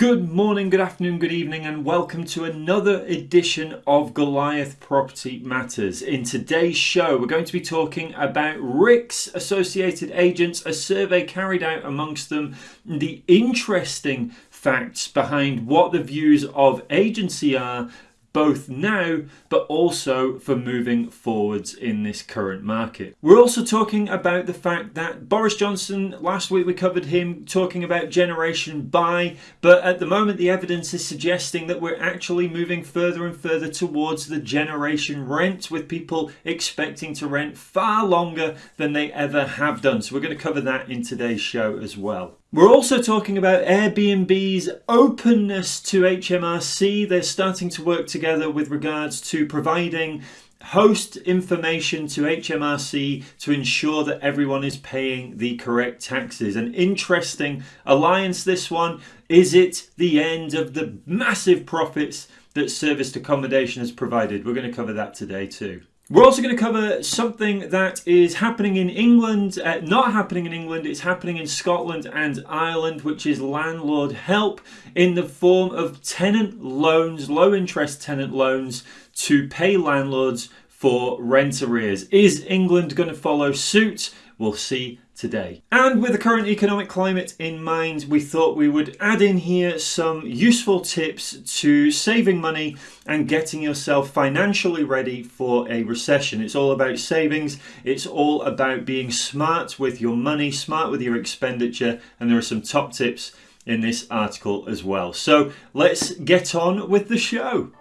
Good morning, good afternoon, good evening, and welcome to another edition of Goliath Property Matters. In today's show, we're going to be talking about RICS associated agents, a survey carried out amongst them, the interesting facts behind what the views of agency are both now but also for moving forwards in this current market. We're also talking about the fact that Boris Johnson, last week we covered him talking about Generation Buy, but at the moment the evidence is suggesting that we're actually moving further and further towards the Generation Rent with people expecting to rent far longer than they ever have done. So we're going to cover that in today's show as well. We're also talking about Airbnb's openness to HMRC. They're starting to work together with regards to providing host information to HMRC to ensure that everyone is paying the correct taxes. An interesting alliance, this one. Is it the end of the massive profits that serviced accommodation has provided? We're going to cover that today too. We're also going to cover something that is happening in England, uh, not happening in England, it's happening in Scotland and Ireland, which is landlord help in the form of tenant loans, low interest tenant loans to pay landlords for rent arrears. Is England going to follow suit? We'll see today. And with the current economic climate in mind, we thought we would add in here some useful tips to saving money and getting yourself financially ready for a recession. It's all about savings, it's all about being smart with your money, smart with your expenditure, and there are some top tips in this article as well. So let's get on with the show.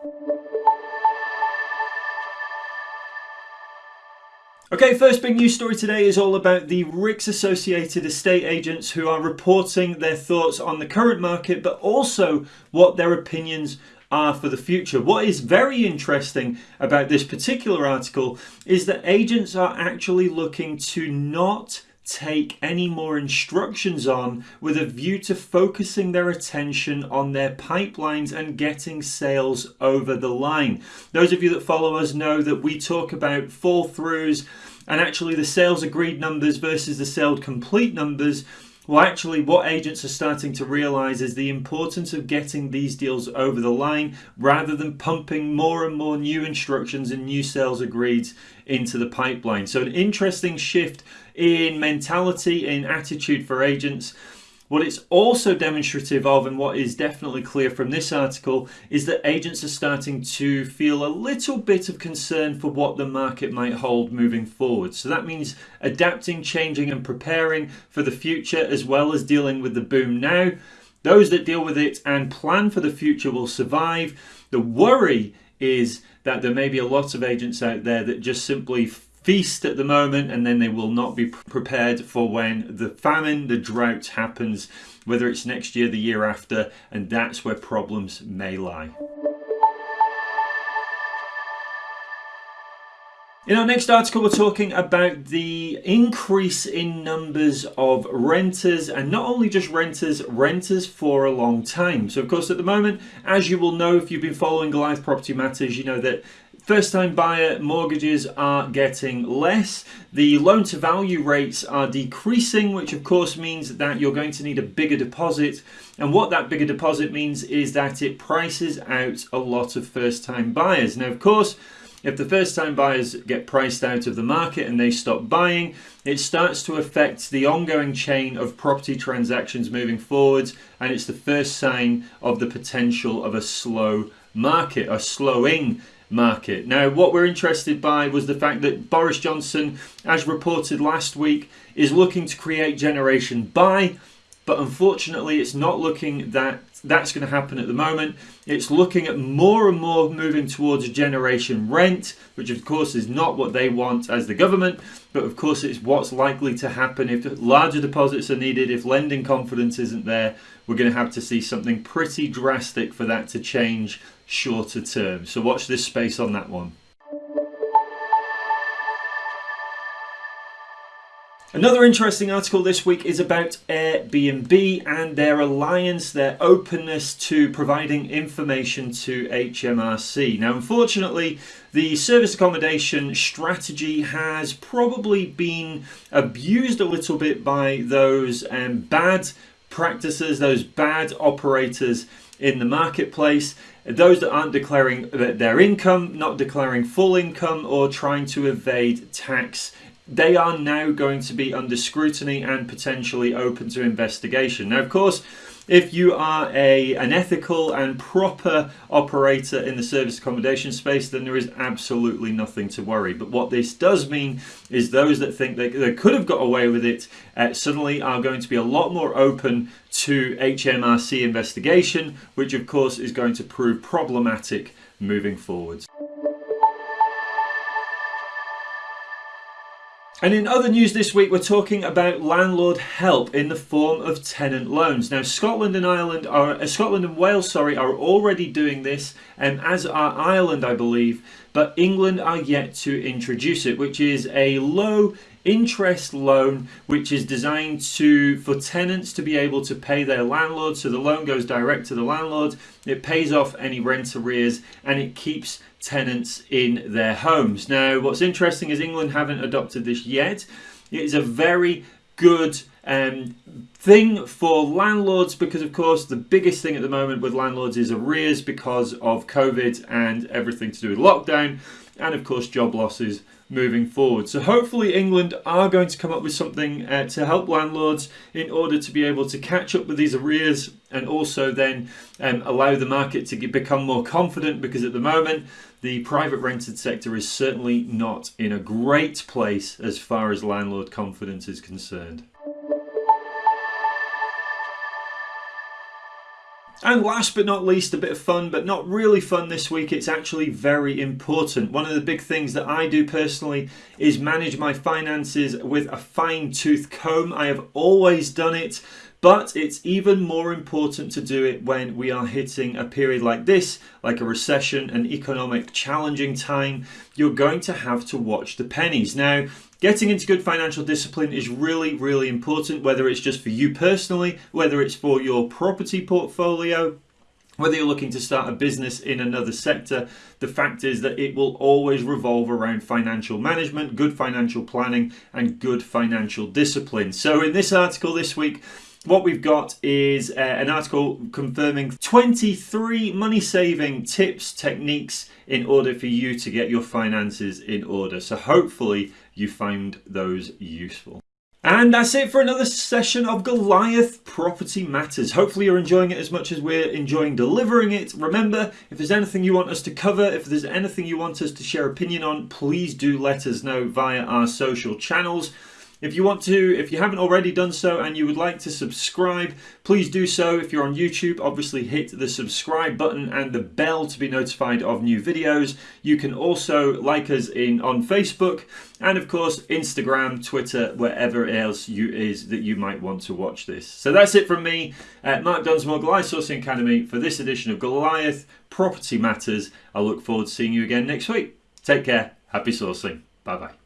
Okay, first big news story today is all about the RICS associated estate agents who are reporting their thoughts on the current market, but also what their opinions are for the future. What is very interesting about this particular article is that agents are actually looking to not take any more instructions on with a view to focusing their attention on their pipelines and getting sales over the line. Those of you that follow us know that we talk about fall throughs and actually the sales agreed numbers versus the sales complete numbers well, actually, what agents are starting to realize is the importance of getting these deals over the line rather than pumping more and more new instructions and new sales agreed into the pipeline. So, an interesting shift in mentality, in attitude for agents. What it's also demonstrative of, and what is definitely clear from this article, is that agents are starting to feel a little bit of concern for what the market might hold moving forward. So that means adapting, changing, and preparing for the future as well as dealing with the boom now. Those that deal with it and plan for the future will survive. The worry is that there may be a lot of agents out there that just simply feast at the moment and then they will not be prepared for when the famine, the drought happens, whether it's next year, the year after, and that's where problems may lie. In our next article, we're talking about the increase in numbers of renters, and not only just renters, renters for a long time. So, of course, at the moment, as you will know if you've been following Goliath Property Matters, you know that First time buyer mortgages are getting less. The loan to value rates are decreasing, which of course means that you're going to need a bigger deposit. And what that bigger deposit means is that it prices out a lot of first time buyers. Now, of course, if the first time buyers get priced out of the market and they stop buying, it starts to affect the ongoing chain of property transactions moving forwards, and it's the first sign of the potential of a slow market, a slowing market. Now, what we're interested by was the fact that Boris Johnson, as reported last week, is looking to create Generation Buy, but unfortunately, it's not looking that that's going to happen at the moment. It's looking at more and more moving towards generation rent, which of course is not what they want as the government, but of course it's what's likely to happen if larger deposits are needed, if lending confidence isn't there. We're going to have to see something pretty drastic for that to change shorter term. So watch this space on that one. Another interesting article this week is about Airbnb and their alliance, their openness to providing information to HMRC. Now, unfortunately, the service accommodation strategy has probably been abused a little bit by those um, bad practices, those bad operators in the marketplace, those that aren't declaring their income, not declaring full income, or trying to evade tax they are now going to be under scrutiny and potentially open to investigation. Now, of course, if you are a, an ethical and proper operator in the service accommodation space, then there is absolutely nothing to worry. But what this does mean is those that think they, they could have got away with it uh, suddenly are going to be a lot more open to HMRC investigation, which of course is going to prove problematic moving forwards. And in other news this week, we're talking about landlord help in the form of tenant loans. Now, Scotland and Ireland are uh, Scotland and Wales, sorry, are already doing this, and as are Ireland, I believe. But England are yet to introduce it, which is a low interest loan which is designed to for tenants to be able to pay their landlord. So the loan goes direct to the landlord. It pays off any rent arrears and it keeps tenants in their homes. Now what's interesting is england haven't adopted this yet. It is a very good um, thing for landlords because of course the biggest thing at the moment with landlords is arrears because of covid and everything to do with lockdown and of course job losses moving forward. So hopefully England are going to come up with something uh, to help landlords in order to be able to catch up with these arrears and also then um, allow the market to get, become more confident because at the moment the private rented sector is certainly not in a great place as far as landlord confidence is concerned. And last but not least, a bit of fun, but not really fun this week. It's actually very important. One of the big things that I do personally is manage my finances with a fine tooth comb. I have always done it, but it's even more important to do it when we are hitting a period like this, like a recession, an economic challenging time. You're going to have to watch the pennies. Now, Getting into good financial discipline is really, really important, whether it's just for you personally, whether it's for your property portfolio, whether you're looking to start a business in another sector, the fact is that it will always revolve around financial management, good financial planning, and good financial discipline. So, in this article this week, what we've got is uh, an article confirming 23 money saving tips, techniques in order for you to get your finances in order. So, hopefully, you find those useful. And that's it for another session of Goliath Property Matters. Hopefully you're enjoying it as much as we're enjoying delivering it. Remember, if there's anything you want us to cover, if there's anything you want us to share opinion on, please do let us know via our social channels. If you want to, if you haven't already done so and you would like to subscribe, please do so. If you're on YouTube, obviously hit the subscribe button and the bell to be notified of new videos. You can also like us in on Facebook and of course Instagram, Twitter, wherever else you is that you might want to watch this. So that's it from me, uh, Mark Dunsmore, Goliath Sourcing Academy for this edition of Goliath Property Matters. I look forward to seeing you again next week. Take care. Happy sourcing. Bye bye.